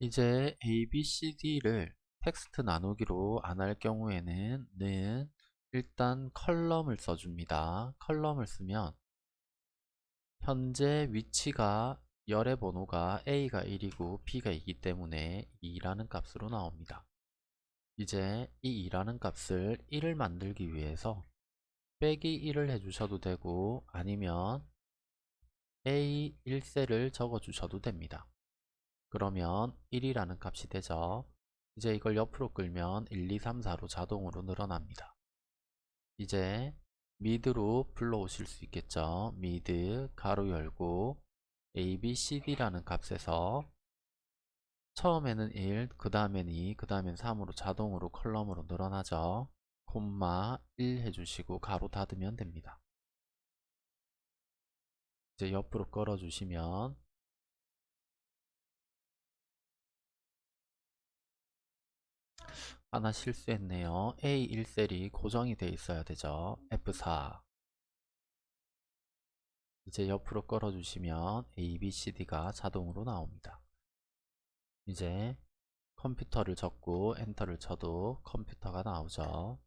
이제 A, B, C, D를 텍스트 나누기로 안 할 경우에는 는 일단 column을 써줍니다. column을 쓰면 현재 위치가 열의 번호가 A가 1이고 B가 2이기 때문에 2라는 값으로 나옵니다. 이제 이 2라는 값을 1을 만들기 위해서 빼기 1을 해주셔도 되고 아니면 A 1셀을 적어주셔도 됩니다. 그러면 1이라는 값이 되죠. 이제 이걸 옆으로 끌면 1, 2, 3, 4로 자동으로 늘어납니다. 이제 MID로 불러오실 수 있겠죠. MID 가로 열고 a, b, c, d라는 값에서 처음에는 1, 그 다음엔 2, 그 다음엔 3으로 자동으로 column으로 늘어나죠. 콤마 1 해주시고 가로 닫으면 됩니다. 이제 옆으로 끌어주시면 하나 실수했네요. A1셀이 고정이 돼 있어야 되죠. F4 이제 옆으로 끌어주시면 A, B, C, D가 자동으로 나옵니다. 이제 컴퓨터를 적고 엔터를 쳐도 컴퓨터가 나오죠.